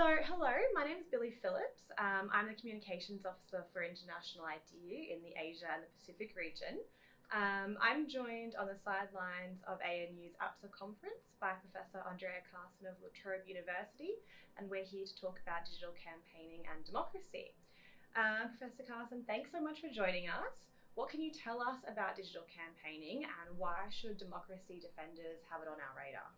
So, hello, my name is Billy Phillips. Um, I'm the Communications Officer for International IDEA in the Asia and the Pacific region. Um, I'm joined on the sidelines of ANU's APSA conference by Professor Andrea Carson of La Trobe University, and we're here to talk about digital campaigning and democracy. Uh, Professor Carson, thanks so much for joining us. What can you tell us about digital campaigning and why should democracy defenders have it on our radar?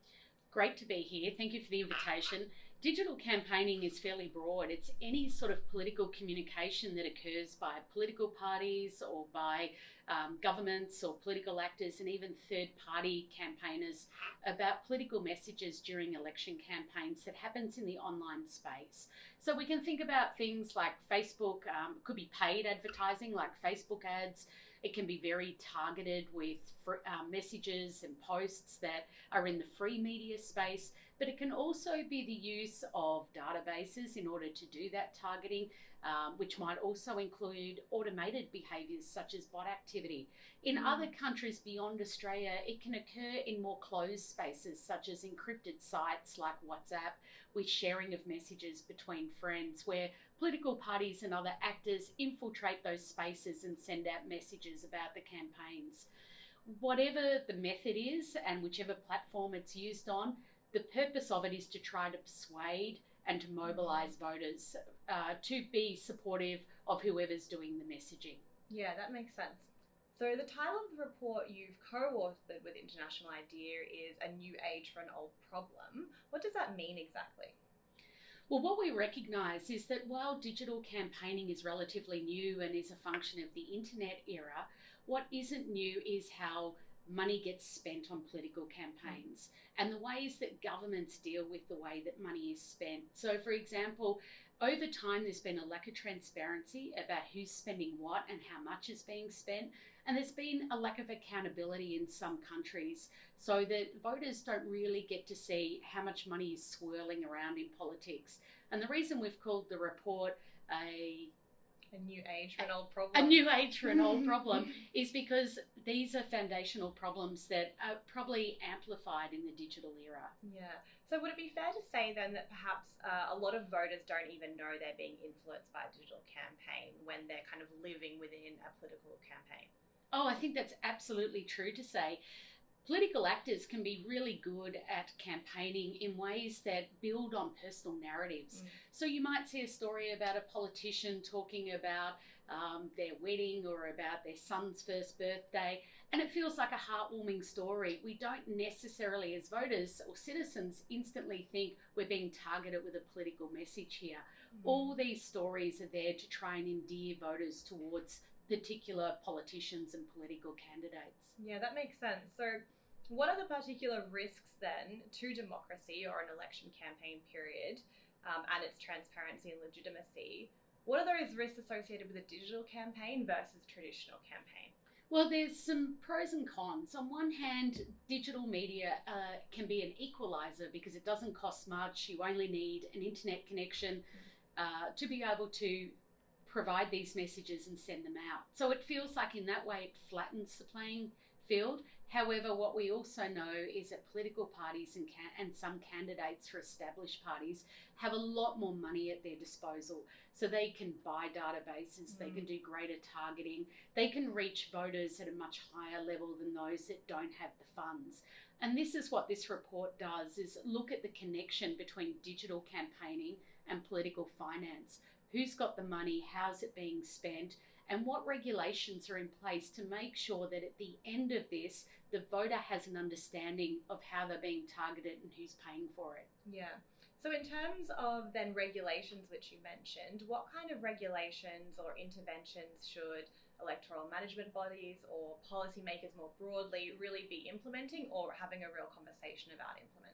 Great to be here. Thank you for the invitation. Digital campaigning is fairly broad. It's any sort of political communication that occurs by political parties or by um, governments or political actors and even third party campaigners about political messages during election campaigns that happens in the online space. So we can think about things like Facebook, um, could be paid advertising like Facebook ads. It can be very targeted with uh, messages and posts that are in the free media space, but it can also be the use of databases in order to do that targeting, um, which might also include automated behaviours such as bot activity. In mm. other countries beyond Australia, it can occur in more closed spaces such as encrypted sites like WhatsApp with sharing of messages between friends, where political parties and other actors infiltrate those spaces and send out messages about the campaigns. Whatever the method is and whichever platform it's used on, the purpose of it is to try to persuade and to mobilise voters uh, to be supportive of whoever's doing the messaging. Yeah, that makes sense. So, the title of the report you've co authored with International IDEA is A New Age for an Old Problem. What does that mean exactly? Well, what we recognise is that while digital campaigning is relatively new and is a function of the internet era, what isn't new is how money gets spent on political campaigns and the ways that governments deal with the way that money is spent. So, for example, over time, there's been a lack of transparency about who's spending what and how much is being spent. And there's been a lack of accountability in some countries so that voters don't really get to see how much money is swirling around in politics. And the reason we've called the report a a new age for an old problem. A new age for an old problem is because these are foundational problems that are probably amplified in the digital era. Yeah. So would it be fair to say then that perhaps uh, a lot of voters don't even know they're being influenced by a digital campaign when they're kind of living within a political campaign? Oh, I think that's absolutely true to say. Political actors can be really good at campaigning in ways that build on personal narratives. Mm. So you might see a story about a politician talking about um, their wedding or about their son's first birthday, and it feels like a heartwarming story. We don't necessarily, as voters or citizens, instantly think we're being targeted with a political message here. Mm. All these stories are there to try and endear voters towards particular politicians and political candidates. Yeah, that makes sense. So, what are the particular risks then to democracy or an election campaign period um, and its transparency and legitimacy? What are those risks associated with a digital campaign versus a traditional campaign? Well, there's some pros and cons. On one hand, digital media uh, can be an equalizer because it doesn't cost much. You only need an internet connection uh, to be able to provide these messages and send them out. So it feels like in that way it flattens the playing field. However, what we also know is that political parties and, can- and some candidates for established parties have a lot more money at their disposal. So they can buy databases, mm. they can do greater targeting, they can reach voters at a much higher level than those that don't have the funds. And this is what this report does is look at the connection between digital campaigning and political finance who's got the money, how's it being spent, and what regulations are in place to make sure that at the end of this, the voter has an understanding of how they're being targeted and who's paying for it. Yeah. So, in terms of then regulations, which you mentioned, what kind of regulations or interventions should electoral management bodies or policymakers more broadly really be implementing or having a real conversation about implementing?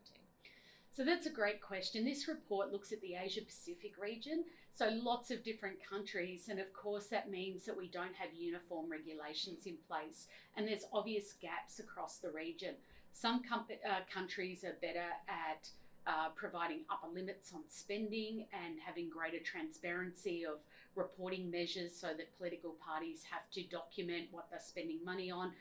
So that's a great question. This report looks at the Asia Pacific region, so lots of different countries, and of course, that means that we don't have uniform regulations in place, and there's obvious gaps across the region. Some uh, countries are better at uh, providing upper limits on spending and having greater transparency of reporting measures so that political parties have to document what they're spending money on.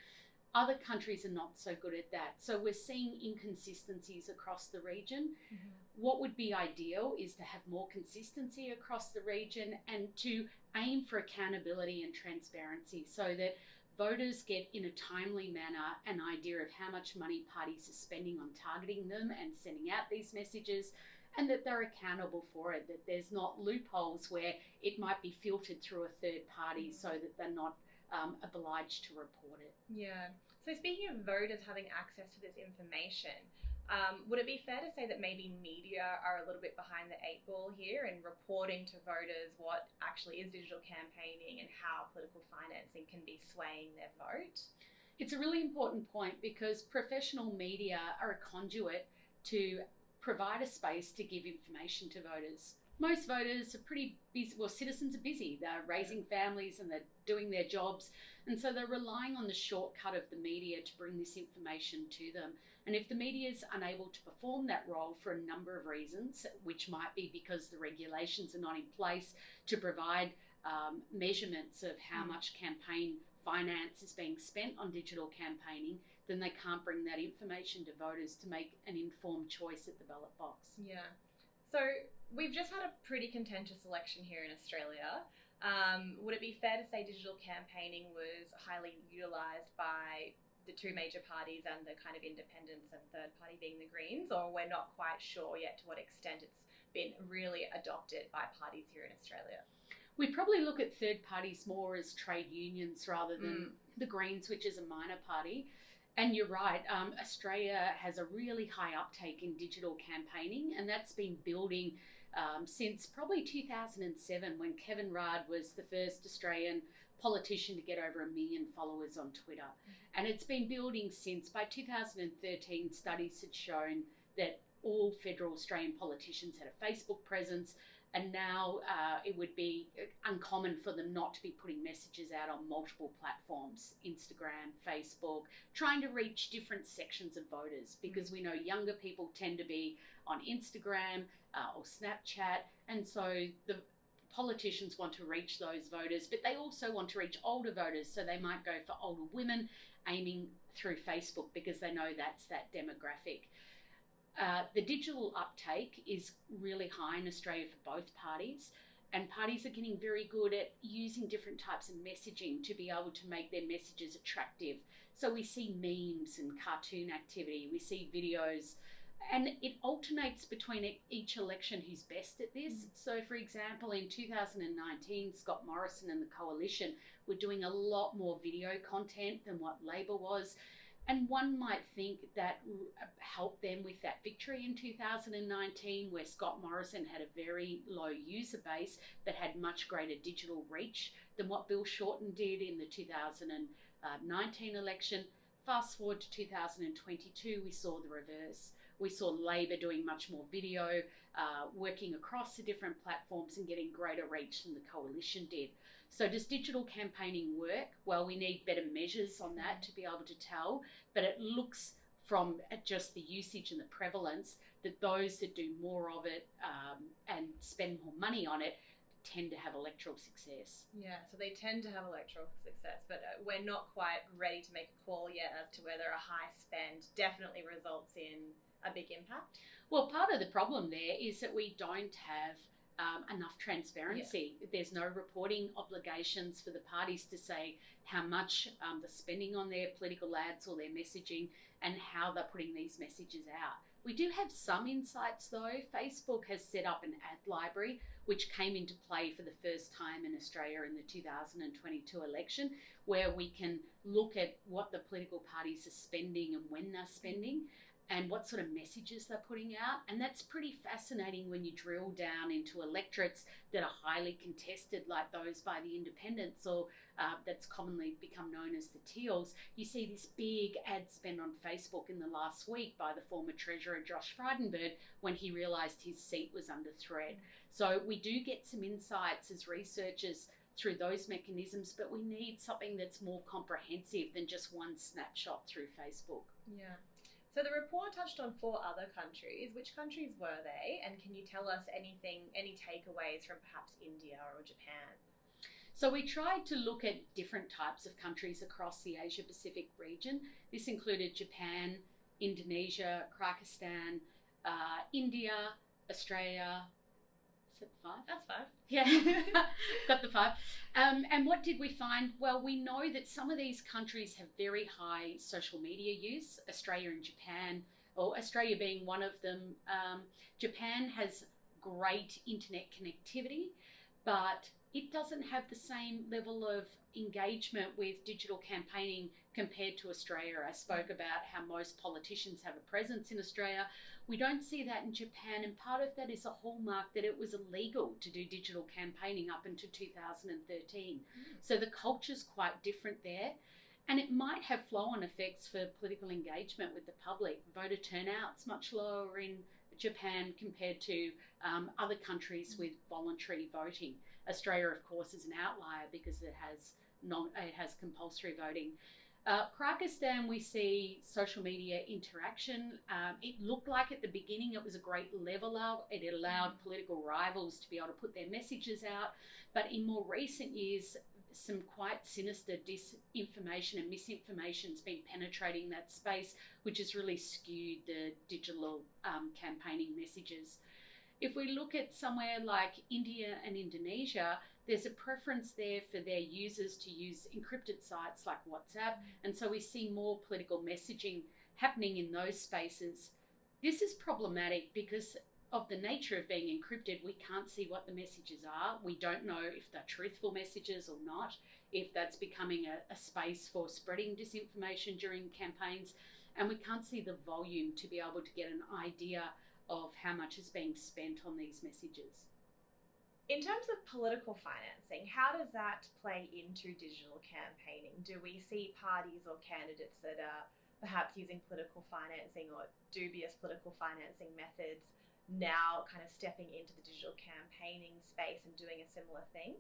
Other countries are not so good at that. So we're seeing inconsistencies across the region. Mm-hmm. What would be ideal is to have more consistency across the region and to aim for accountability and transparency so that voters get in a timely manner an idea of how much money parties are spending on targeting them and sending out these messages and that they're accountable for it that there's not loopholes where it might be filtered through a third party so that they're not um, obliged to report it Yeah. So speaking of voters having access to this information, um, would it be fair to say that maybe media are a little bit behind the eight ball here in reporting to voters what actually is digital campaigning and how political financing can be swaying their vote? It's a really important point because professional media are a conduit to provide a space to give information to voters. Most voters are pretty busy, well, citizens are busy. They're raising families and they're doing their jobs. And so they're relying on the shortcut of the media to bring this information to them. And if the media is unable to perform that role for a number of reasons, which might be because the regulations are not in place to provide um, measurements of how Mm. much campaign finance is being spent on digital campaigning, then they can't bring that information to voters to make an informed choice at the ballot box. Yeah. So we've just had a pretty contentious election here in Australia. Um, would it be fair to say digital campaigning was highly utilised by the two major parties and the kind of independents and third party being the Greens, or we're not quite sure yet to what extent it's been really adopted by parties here in Australia? We probably look at third parties more as trade unions rather than Mm. the Greens, which is a minor party. And you're right, um, Australia has a really high uptake in digital campaigning, and that's been building um, since probably 2007 when Kevin Rudd was the first Australian politician to get over a million followers on Twitter. And it's been building since. By 2013, studies had shown that all federal Australian politicians had a Facebook presence, and now uh, it would be uncommon for them not to be putting messages out on multiple platforms Instagram, Facebook, trying to reach different sections of voters because we know younger people tend to be on Instagram uh, or Snapchat, and so the politicians want to reach those voters, but they also want to reach older voters, so they might go for older women aiming through Facebook because they know that's that demographic. Uh, the digital uptake is really high in Australia for both parties, and parties are getting very good at using different types of messaging to be able to make their messages attractive. So we see memes and cartoon activity, we see videos, and it alternates between each election who's best at this. Mm. So, for example, in 2019, Scott Morrison and the coalition were doing a lot more video content than what Labor was. And one might think that helped them with that victory in 2019, where Scott Morrison had a very low user base but had much greater digital reach than what Bill Shorten did in the 2019 uh, election. Fast forward to 2022, we saw the reverse. We saw Labor doing much more video, uh, working across the different platforms and getting greater reach than the coalition did. So, does digital campaigning work? Well, we need better measures on that to be able to tell, but it looks from just the usage and the prevalence that those that do more of it um, and spend more money on it tend to have electoral success. Yeah, so they tend to have electoral success, but uh, we're not quite ready to make a call yet as to whether a high spend definitely results in a big impact. Well, part of the problem there is that we don't have um, enough transparency. There's no reporting obligations for the parties to say how much um, they're spending on their political ads or their messaging and how they're putting these messages out. We do have some insights though. Facebook has set up an ad library which came into play for the first time in Australia in the 2022 election, where we can look at what the political parties are spending and when they're spending and what sort of messages they're putting out. And that's pretty fascinating when you drill down into electorates that are highly contested, like those by the independents or uh, that's commonly become known as the Teals. You see this big ad spend on Facebook in the last week by the former Treasurer Josh Frydenberg when he realised his seat was under threat. So we do get some insights as researchers through those mechanisms, but we need something that's more comprehensive than just one snapshot through Facebook. Yeah. So the report touched on four other countries. Which countries were they? And can you tell us anything, any takeaways from perhaps India or Japan? So we tried to look at different types of countries across the Asia Pacific region. This included Japan, Indonesia, Kyrgyzstan, uh, India, Australia. Five? That's five. Yeah, got the five. Um, and what did we find? Well, we know that some of these countries have very high social media use, Australia and Japan, or Australia being one of them. Um, Japan has great internet connectivity, but it doesn't have the same level of engagement with digital campaigning compared to Australia. I spoke about how most politicians have a presence in Australia. We don't see that in Japan, and part of that is a hallmark that it was illegal to do digital campaigning up until 2013. So the culture's quite different there. And it might have flow on effects for political engagement with the public. Voter turnout's much lower in Japan compared to um, other countries with voluntary voting. Australia, of course, is an outlier because it has non, it has compulsory voting. Uh, Kyrgyzstan, we see social media interaction. Um, it looked like at the beginning it was a great leveler. It allowed political rivals to be able to put their messages out. But in more recent years, some quite sinister disinformation and misinformation has been penetrating that space, which has really skewed the digital um, campaigning messages. If we look at somewhere like India and Indonesia, there's a preference there for their users to use encrypted sites like WhatsApp, and so we see more political messaging happening in those spaces. This is problematic because of the nature of being encrypted, we can't see what the messages are. We don't know if they're truthful messages or not, if that's becoming a, a, space for spreading disinformation during campaigns, and we can't see the volume to be able to get an idea of how much is being spent on these messages. In terms of political financing, how does that play into digital campaigning? Do we see parties or candidates that are perhaps using political financing or dubious political financing methods now kind of stepping into the digital campaigning space and doing a similar thing?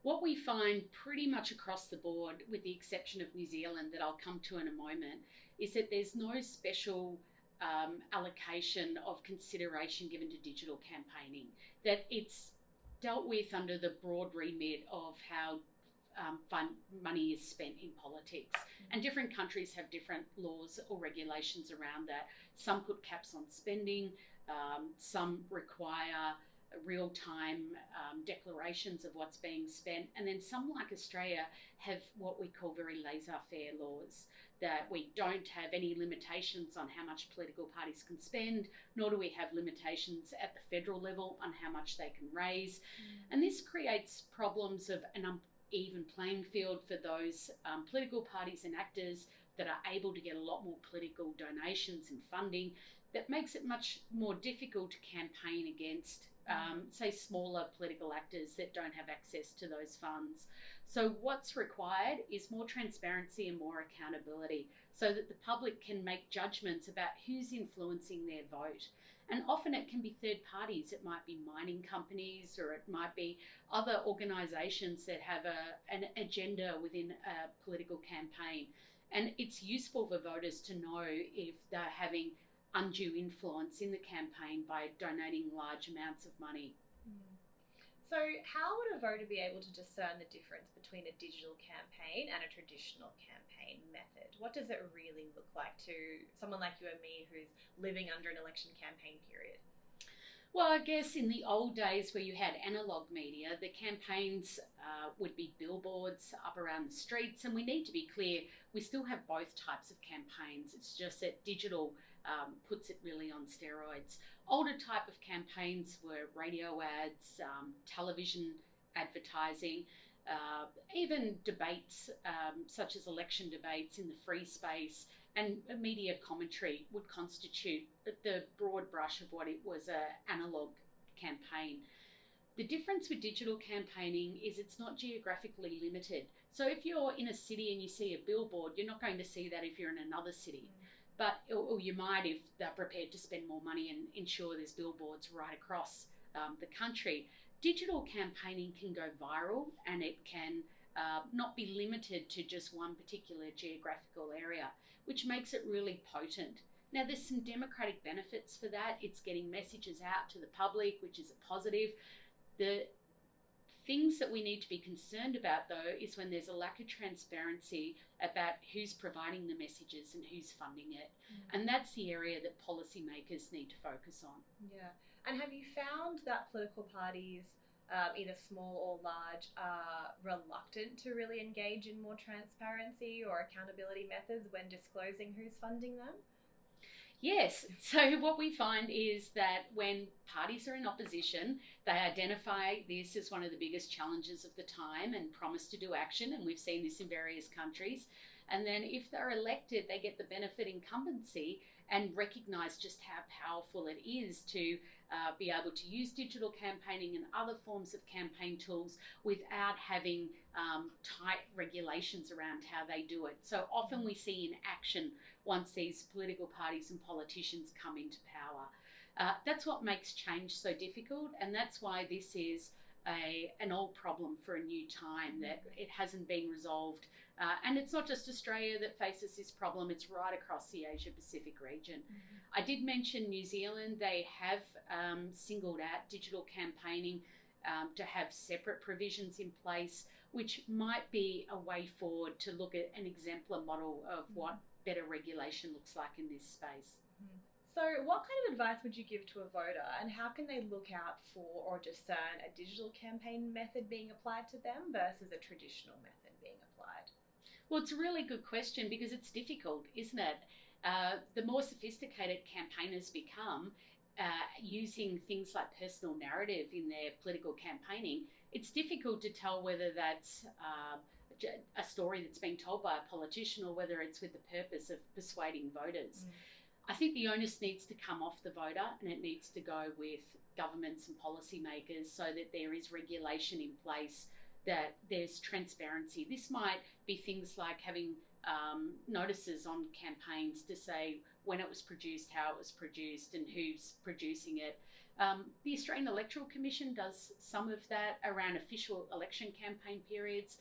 What we find pretty much across the board, with the exception of New Zealand, that I'll come to in a moment, is that there's no special um, allocation of consideration given to digital campaigning. That it's dealt with under the broad remit of how um, fund money is spent in politics. Mm-hmm. And different countries have different laws or regulations around that. Some put caps on spending, um, some require real time um, declarations of what's being spent. And then some, like Australia, have what we call very laissez faire laws that we don't have any limitations on how much political parties can spend, nor do we have limitations at the federal level on how much they can raise. Mm. And this creates problems of an uneven playing field for those um, political parties and actors that are able to get a lot more political donations and funding that makes it much more difficult to campaign against, um, say, smaller political actors that don't have access to those funds. So, what's required is more transparency and more accountability so that the public can make judgments about who's influencing their vote. And often it can be third parties, it might be mining companies or it might be other organisations that have a, an agenda within a political campaign. And it's useful for voters to know if they're having undue influence in the campaign by donating large amounts of money. Mm. So, how would a voter be able to discern the difference between a digital campaign and a traditional campaign method? What does it really look like to someone like you and me who's living under an election campaign period? Well, I guess in the old days where you had analog media, the campaigns uh, would be billboards up around the streets, and we need to be clear we still have both types of campaigns. It's just that digital um, puts it really on steroids. Older type of campaigns were radio ads, um, television advertising, uh, even debates um, such as election debates in the free space and media commentary would constitute the broad brush of what it was a analog campaign. The difference with digital campaigning is it's not geographically limited. So if you're in a city and you see a billboard, you're not going to see that if you're in another city. Mm but or, you might if they're prepared to spend more money and ensure there's billboards right across um, the country. Digital campaigning can go viral and it can uh, not be limited to just one particular geographical area, which makes it really potent. Now, there's some democratic benefits for that. It's getting messages out to the public, which is a positive. The Things that we need to be concerned about, though, is when there's a lack of transparency about who's providing the messages and who's funding it. Mm. And that's the area that policymakers need to focus on. Yeah. And have you found that political parties, um, either small or large, are reluctant to really engage in more transparency or accountability methods when disclosing who's funding them? Yes. So what we find is that when parties are in opposition, they identify this as one of the biggest challenges of the time and promise to do action. And we've seen this in various countries. And then if they're elected, they get the benefit incumbency and recognize just how powerful it is to uh, be able to use digital campaigning and other forms of campaign tools without having um, tight regulations around how they do it. So often we see in action once these political parties and politicians come into power. Uh, that's what makes change so difficult, and that's why this is a, an old problem for a new time that it hasn't been resolved. Uh, and it's not just Australia that faces this problem, it's right across the Asia Pacific region. Mm-hmm. I did mention New Zealand, they have um, singled out digital campaigning um, to have separate provisions in place, which might be a way forward to look at an exemplar model of what better regulation looks like in this space. So, what kind of advice would you give to a voter, and how can they look out for or discern a digital campaign method being applied to them versus a traditional method being applied? Well, it's a really good question because it's difficult, isn't it? Uh, the more sophisticated campaigners become, uh, using things like personal narrative in their political campaigning, it's difficult to tell whether that's uh, a story that's being told by a politician or whether it's with the purpose of persuading voters. Mm. I think the onus needs to come off the voter and it needs to go with governments and policymakers so that there is regulation in place, that there's transparency. This might be things like having um, notices on campaigns to say when it was produced, how it was produced, and who's producing it. Um, the Australian Electoral Commission does some of that around official election campaign periods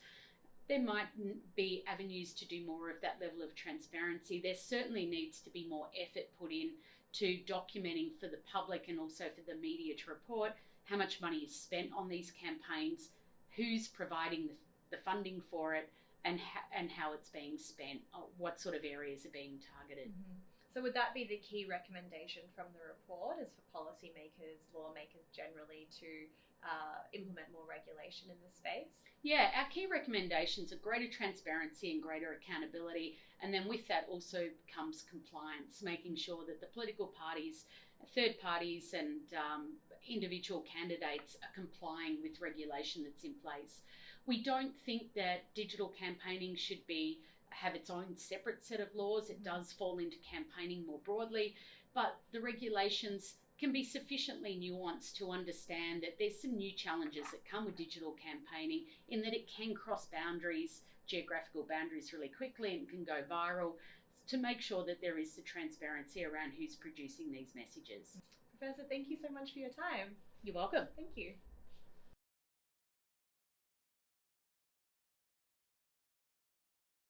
there might be avenues to do more of that level of transparency. There certainly needs to be more effort put in to documenting for the public and also for the media to report how much money is spent on these campaigns, who's providing the, funding for it, and ha- and how it's being spent, what sort of areas are being targeted. Mm-hmm. So, would that be the key recommendation from the report? Is for policymakers, lawmakers generally to uh, implement more regulation in this space? Yeah, our key recommendations are greater transparency and greater accountability. And then with that also comes compliance, making sure that the political parties, third parties, and um, individual candidates are complying with regulation that's in place. We don't think that digital campaigning should be have its own separate set of laws. It does fall into campaigning more broadly, but the regulations can be sufficiently nuanced to understand that there's some new challenges that come with digital campaigning in that it can cross boundaries, geographical boundaries really quickly and can go viral to make sure that there is the transparency around who's producing these messages. Professor, thank you so much for your time. You're welcome. Thank you.